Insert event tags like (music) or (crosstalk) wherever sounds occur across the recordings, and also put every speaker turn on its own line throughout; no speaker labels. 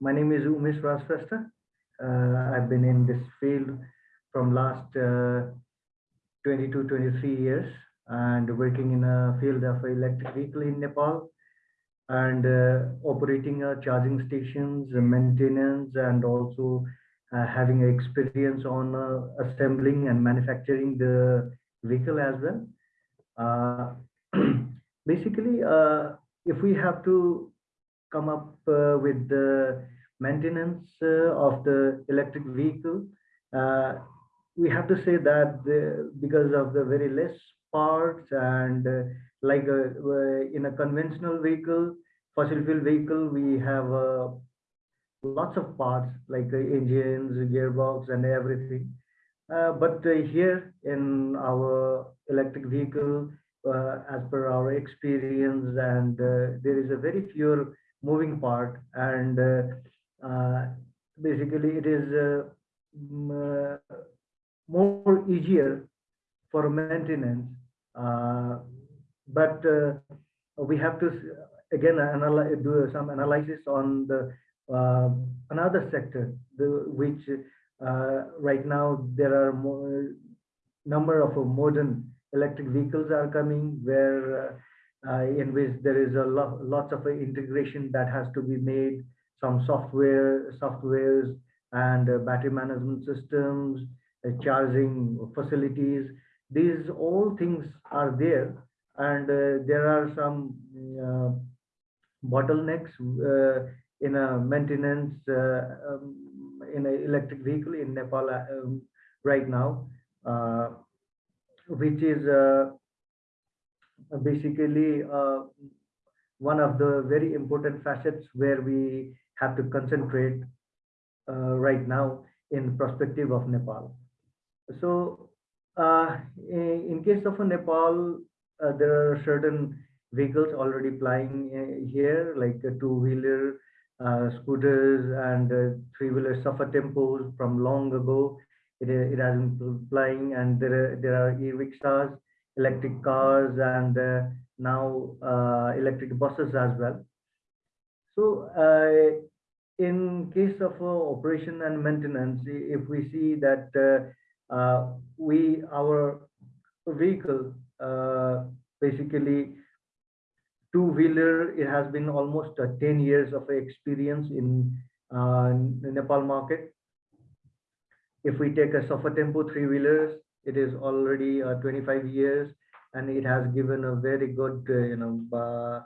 my name is Umesh Rasfesta. Uh, I've been in this field from last uh, 22, 23 years and working in a field of electric vehicle in Nepal and uh, operating uh, charging stations, maintenance, and also uh, having experience on uh, assembling and manufacturing the vehicle as well. Uh, (clears throat) basically, if we have to come up with the maintenance of the electric vehicle, we have to say that the, because of the very less parts and uh, like a, uh, in a conventional vehicle, fossil fuel vehicle, we have uh, lots of parts like engines, gearbox and everything. Uh, but uh, here in our electric vehicle, uh, as per our experience, and there is a very few moving part, and basically it is more easier for maintenance. Uh, but uh, we have to again analyze, do some analysis on the uh, another sector, the, which right now there are more number of modern electric vehicles are coming where uh, in which there is a lot lots of integration that has to be made some software softwares and uh, battery management systems uh, charging facilities. These all things are there, and uh, there are some uh, bottlenecks in a maintenance um, in an electric vehicle in Nepal um, right now, which is basically uh, one of the very important facets where we have to concentrate uh, right now in perspective of Nepal. So uh, in, case of Nepal, uh, there are certain vehicles already plying uh, here, like two-wheeler, uh, scooters, and uh, three-wheeler Safa tempos from long ago. It, it has been flying, and there are, there are e-rickshaws, electric cars, and uh, now electric buses as well. So in case of operation and maintenance, if we see that uh, we our vehicle uh, basically two wheeler it has been almost uh, 10 years of experience in uh, nepal market if we take a Safa tempo three wheelers it is already uh, 25 years and it has given a very good uh, you know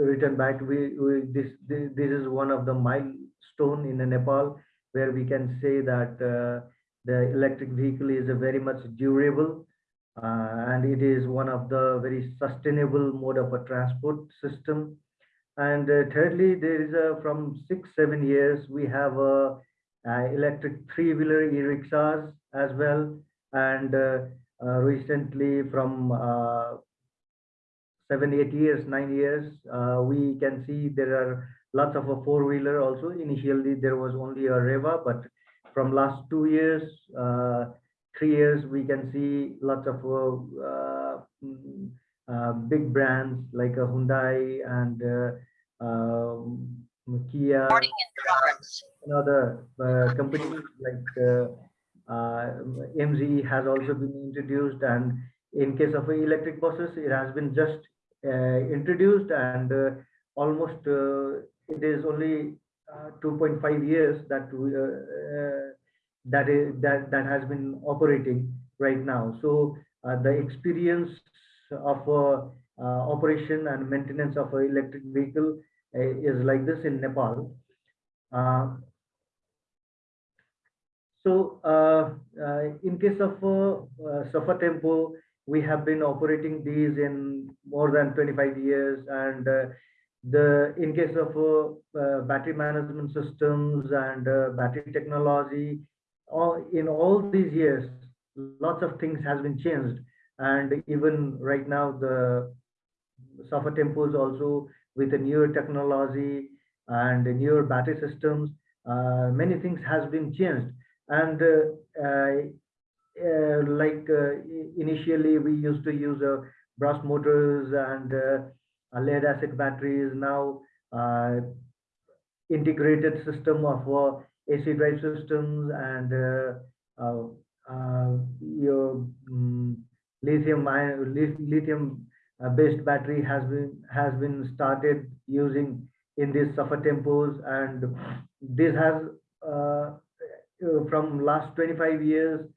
return back we, we this, this this is one of the milestone in nepal where we can say that uh, the electric vehicle is a very much durable uh, and it is one of the very sustainable mode of a transport system. And uh, thirdly, there is a from six, seven years, we have a electric three-wheeler e-rickshaws as well. And uh, uh, recently from uh, seven, eight years, nine years, we can see there are lots of a four-wheeler also. Initially, there was only a Reva, but from last two years, uh, three years, we can see lots of uh, mm, uh, big brands like a Hyundai and um, Kia, and other companies like MG has also been introduced and in case of electric buses it has been just uh, introduced and uh, almost uh, it is only uh, 2.5 years that uh, that is that that has been operating right now. So the experience of operation and maintenance of an electric vehicle is like this in Nepal. So uh, uh, in case of uh, Safa Tempo, we have been operating these in more than 25 years and the in case of uh, uh, battery management systems and uh, battery technology all in all these years lots of things has been changed and even right now the software is also with a newer technology and newer battery systems uh, many things has been changed. And uh, uh, like initially we used to use brushed motors and lead acid batteries. Now uh, integrated system of uh, AC drive systems and uh, uh, uh, your um, lithium lithium uh, based battery has been has been started using in these Safa tempos and this has uh, from last 25 years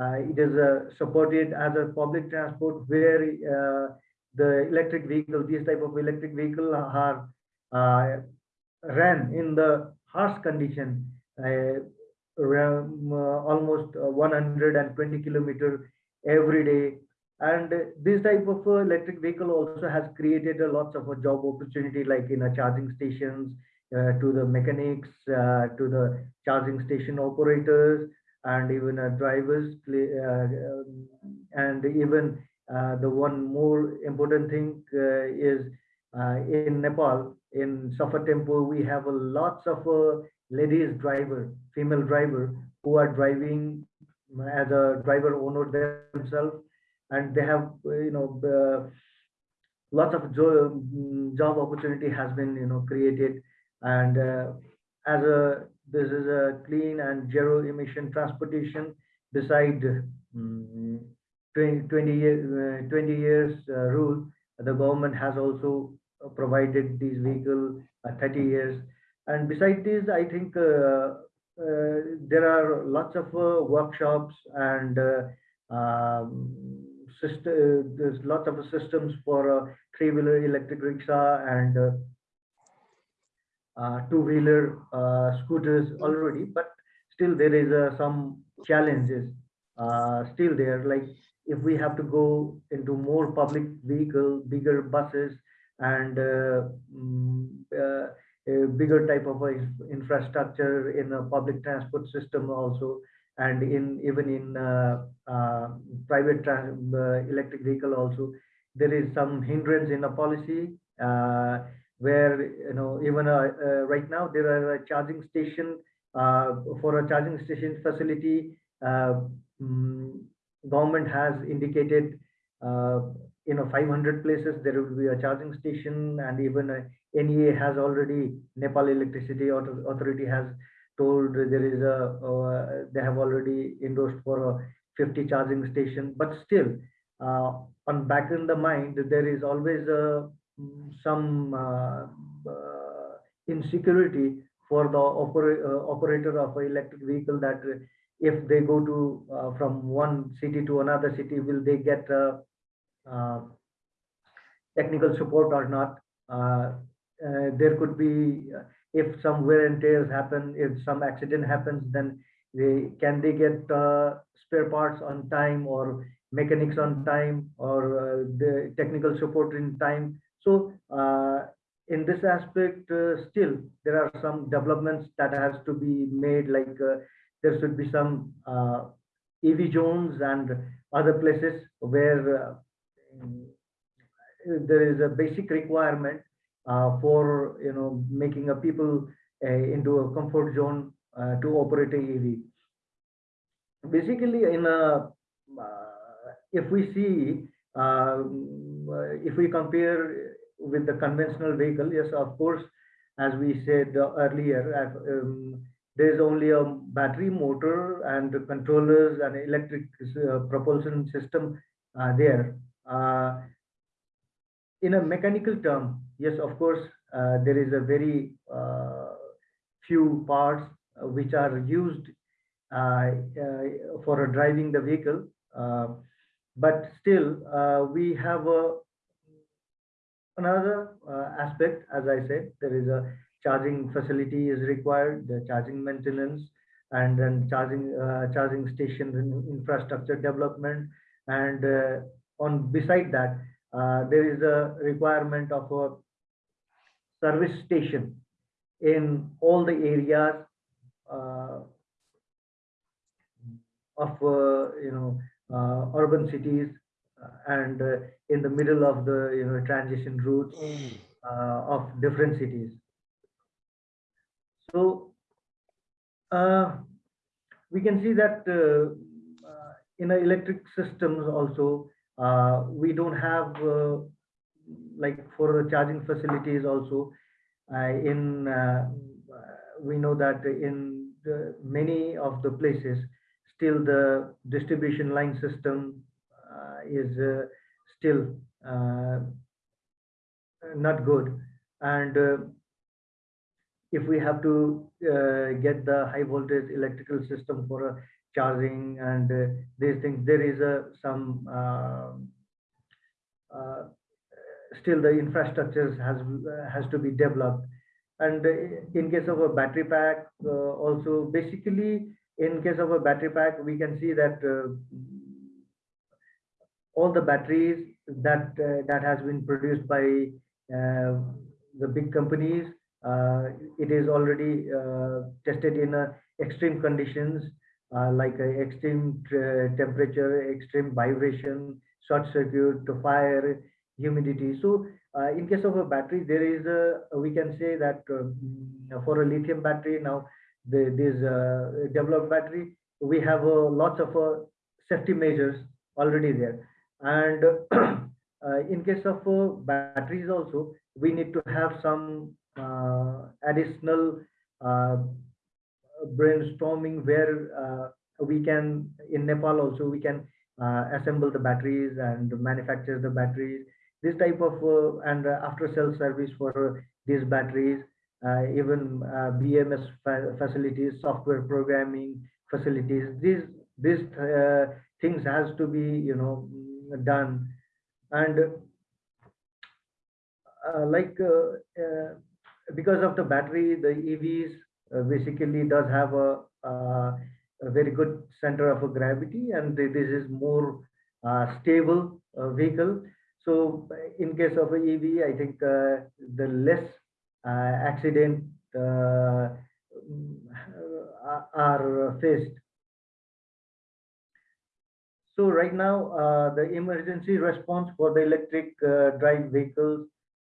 uh, it is uh, supported as a public transport where uh, the electric vehicle these type of electric vehicle are ran in the harsh condition around, almost 120 kilometer every day and this type of uh, electric vehicle also has created a lots of a job opportunity like in a charging stations uh, to the mechanics uh, to the charging station operators and even drivers um, and even the one more important thing is in nepal in Safa tempo we have a lots of ladies driver female driver who are driving as a driver owner themselves and they have you know uh, lots of mm, job opportunity has been you know created. And uh, as a this is a clean and zero emission transportation beside um, 20, 20 years uh, 20 years uh, rule the government has also provided these vehicles uh, 30 years. And beside this i think uh, there are lots of workshops and um, system, uh, there's lots of systems for a three-wheeler electric rickshaw and uh, uh, two-wheeler scooters already, but still there is some challenges still there. Like if we have to go into more public vehicle, bigger buses, and uh, mm, uh, a bigger type of infrastructure in a public transport system also and in even in uh, uh, private uh, electric vehicle also there is some hindrance in the policy where you know even right now there are a charging station for a charging station facility um, government has indicated uh, you know 500 places there will be a charging station and even uh, NEA has already Nepal Electricity Authority has told there is a uh, they have already endorsed for a 50 charging station but still uh, on back in the mind there is always some uh, uh, insecurity for the oper uh, operator of an electric vehicle that if they go to uh, from one city to another city will they get technical support or not? There could be if some wear and tears happen, if some accident happens, then they can they get uh, spare parts on time or mechanics on time or uh, the technical support in time. So uh, in this aspect, uh, still there are some developments that has to be made. Like uh, there should be some uh, EV zones and other places where there is a basic requirement for you know making a people uh, into a comfort zone uh, to operate a EV. Basically, in a if we see if we compare with the conventional vehicle, yes, of course, as we said earlier, um, there is only a battery motor and controllers and electric uh, propulsion system uh, there. Uh, in a mechanical term, yes, of course, uh, there is a very uh, few parts uh, which are used uh, uh, for driving the vehicle. but still, we have a, another aspect, as I said, there is a charging facility is required, the charging maintenance, and then charging charging stations and infrastructure development. And on beside that, uh, there is a requirement of a service station in all the areas uh, of uh, you know uh, urban cities uh, and in the middle of the you know transition routes of different cities. So we can see that in electric systems also uh, we don't have uh, like for the charging facilities also uh, in we know that in the, many of the places, still the distribution line system uh, is uh, still uh, not good. And uh, if we have to uh, get the high voltage electrical system for a charging and uh, these things, there is a some um, still the infrastructure has has to be developed. And in case of a battery pack also basically in case of a battery pack we can see that all the batteries that uh, that has been produced by uh, the big companies uh, it is already tested in extreme conditions like extreme temperature extreme vibration short circuit to fire humidity so in case of a battery there is a we can say that for a lithium battery now the, this uh, developed battery, we have uh, lots of uh, safety measures already there. And (clears throat) uh, in case of uh, batteries also, we need to have some uh, additional brainstorming where we can, in Nepal also, we can assemble the batteries and manufacture the batteries. This type of, and after sales service for these batteries, uh, even uh, BMS fa facilities, software programming facilities. These these uh, things has to be you know done and uh, like uh, uh, because of the battery the evs uh, basically does have a, a, very good center of gravity and this is more stable vehicle. So in case of ev i think the less accident are faced. So right now, uh, the emergency response for the electric uh, drive vehicles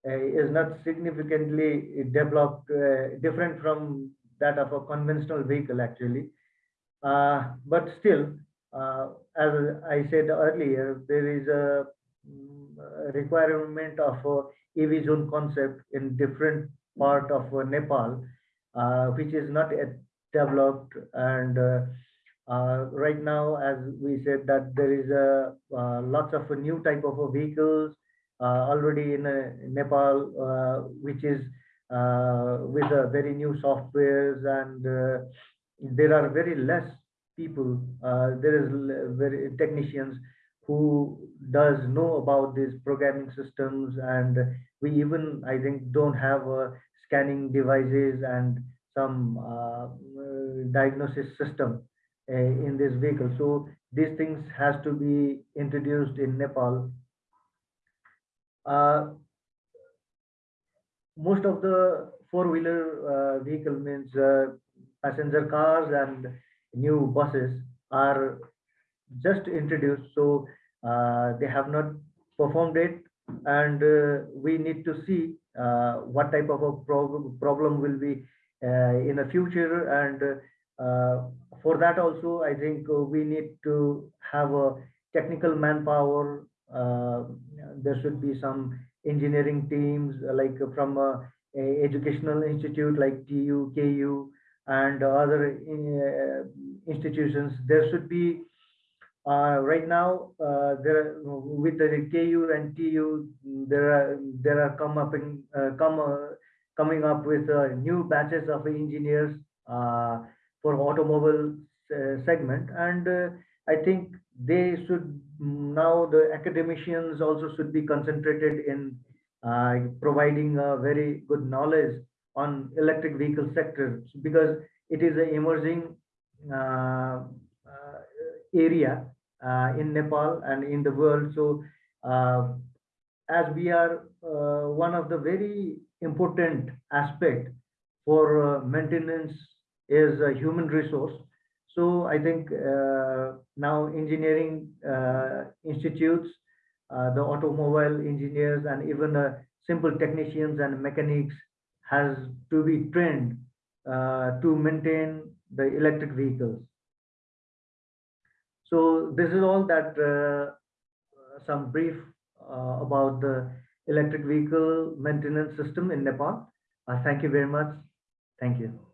uh, is not significantly developed, uh, different from that of a conventional vehicle actually. Uh, but still, uh, as I said earlier, there is a, mm, requirement of a EV zone concept in different part of Nepal, which is not developed and uh, right now, as we said, that there is a uh, lots of new type of vehicles uh, already in Nepal, which is with very new softwares and there are very less people. there is very technicians who does know about these programming systems and we even i think don't have uh, scanning devices and some uh, diagnosis system uh, in this vehicle. So these things has to be introduced in Nepal. Uh, most of the four-wheeler uh, vehicle means uh, passenger cars and new buses are just introduced. So uh, they have not performed it and uh, we need to see what type of a problem, problem will be in the future and uh, for that also, I think uh, we need to have a technical manpower. Uh, there should be some engineering teams like from a, a educational institute like TU, KU, and other institutions. There should be uh, right now uh, there with the KU and TU there are there are come up in uh, come coming up with new batches of engineers for automobile uh, segment and uh, i think they should now the academicians also should be concentrated in uh, providing a very good knowledge on electric vehicle sector because it is an emerging uh, uh, area uh, in Nepal and in the world. So as we are one of the very important aspect for maintenance is a human resource. So I think uh, now engineering uh, institutes, uh, the automobile engineers and even uh, simple technicians and mechanics has to be trained uh, to maintain the electric vehicles. So this is all that uh, some brief about the electric vehicle maintenance system in Nepal. thank you very much. Thank you.